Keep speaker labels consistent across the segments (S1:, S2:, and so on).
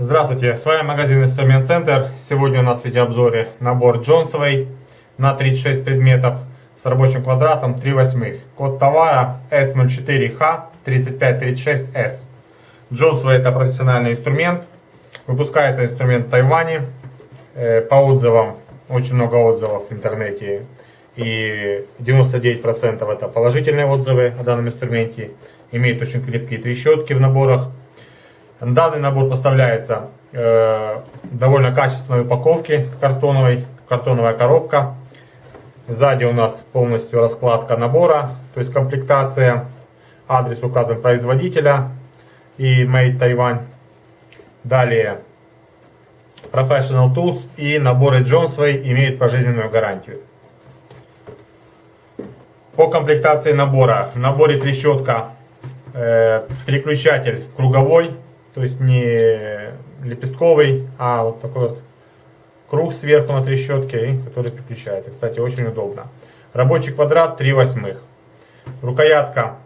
S1: Здравствуйте, с вами магазин Инструмент Центр. Сегодня у нас в видеообзоре набор Джонсовой на 36 предметов с рабочим квадратом 3 восьмых. Код товара S04H3536S. Джонсовый это профессиональный инструмент. Выпускается инструмент в Тайване. Э, по отзывам, очень много отзывов в интернете. И 99% это положительные отзывы о данном инструменте. Имеет очень крепкие трещотки в наборах. Данный набор поставляется э, довольно качественной упаковки картоновой, картоновая коробка. Сзади у нас полностью раскладка набора, то есть комплектация. Адрес указан производителя и Made Taiwan. Далее Professional Tools и наборы Jonesway имеют пожизненную гарантию. По комплектации набора. В наборе трещотка, э, переключатель круговой то есть не лепестковый, а вот такой вот круг сверху на трещотке, который переключается. Кстати, очень удобно. Рабочий квадрат 3 восьмых. Рукоятка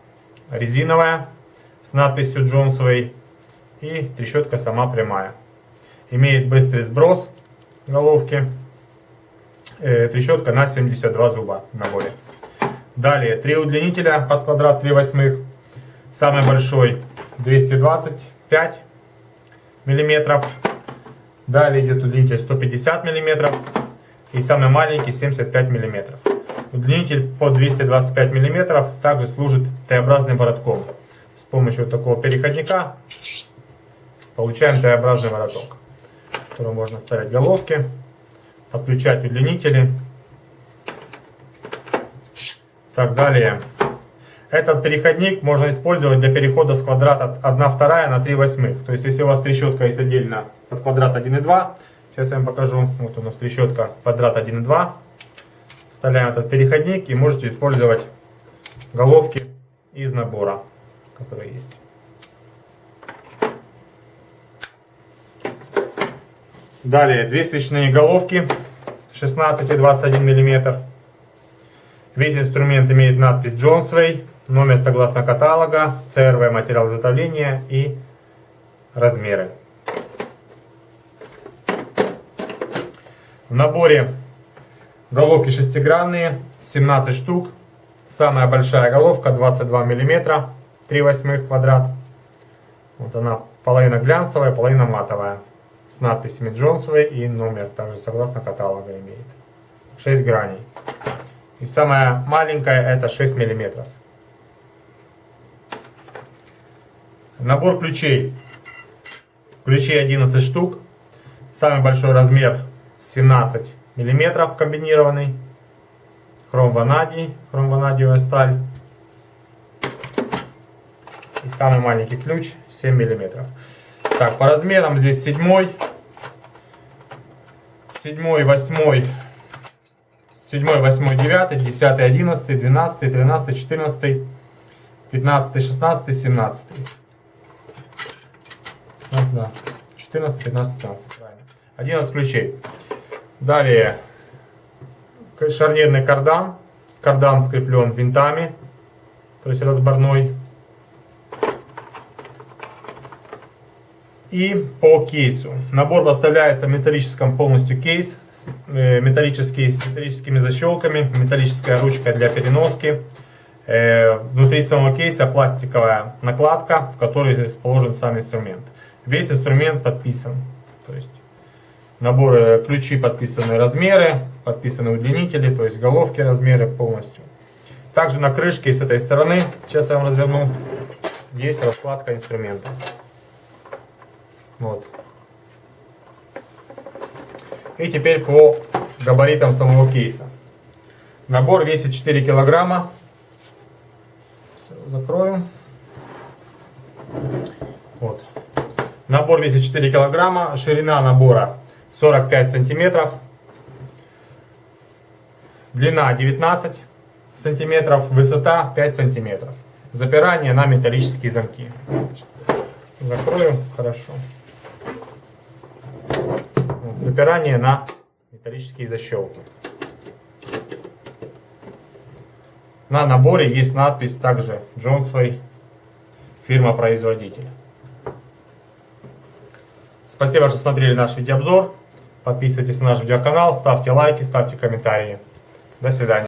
S1: резиновая с надписью Джонсовой. И трещотка сама прямая. Имеет быстрый сброс головки. Э, трещотка на 72 зуба в наборе. Далее, три удлинителя под квадрат 3 восьмых. Самый большой 220 5 миллиметров. Далее идет удлинитель 150 миллиметров. И самый маленький 75 миллиметров. Удлинитель по 225 миллиметров также служит Т-образным воротком. С помощью такого переходника получаем Т-образный вороток, в котором можно вставлять головки, подключать удлинители. Так, далее этот переходник можно использовать для перехода с квадрата 1 вторая на 3 восьмых. То есть, если у вас трещотка есть отдельно под квадрат 1,2, сейчас я вам покажу. Вот у нас трещотка квадрат 1,2. Вставляем этот переходник и можете использовать головки из набора, которые есть. Далее, две свечные головки 16 и 21 мм. Весь инструмент имеет надпись Jonesway номер согласно каталога, ЦРВ материал изготовления и размеры. В наборе головки шестигранные, 17 штук. Самая большая головка 22 мм, 3 восьмых квадрат. Вот она половина глянцевая, половина матовая. С надписями Джонсовой и номер также согласно каталога имеет. 6 граней. И самая маленькая это 6 миллиметров. Набор ключей. Ключей 11 штук. Самый большой размер 17 миллиметров комбинированный. Хром ванадий, хром ванадиевая сталь. И самый маленький ключ 7 миллиметров. Так, по размерам здесь седьмой, седьмой, восьмой, седьмой, восьмой, девятый, десятый, одиннадцатый, двенадцатый, тринадцатый, четырнадцатый, пятнадцатый, шестнадцатый, семнадцатый. Да. 14, 15, 17, правильно. 11 ключей. Далее шарнирный кардан. Кардан скреплен винтами, то есть разборной. И по кейсу. Набор поставляется в металлическом полностью кейс, э, металлический, с металлическими защелками, металлическая ручка для переноски. Э, внутри самого кейса пластиковая накладка, в которой расположен сам инструмент. Весь инструмент подписан. То есть наборы ключи подписаны размеры, подписаны удлинители, то есть головки размеры полностью. Также на крышке с этой стороны, сейчас я вам разверну, есть раскладка инструмента. Вот. И теперь по габаритам самого кейса. Набор весит 4 килограмма. Закрою. Вот. Набор весит 4 килограмма, ширина набора 45 сантиметров, длина 19 сантиметров, высота 5 сантиметров. Запирание на металлические замки. Закрою, хорошо. Напирание на металлические защелки. На наборе есть надпись также Джонсвей, фирма-производитель. Спасибо, что смотрели наш видеообзор. Подписывайтесь на наш видеоканал, ставьте лайки, ставьте комментарии. До свидания.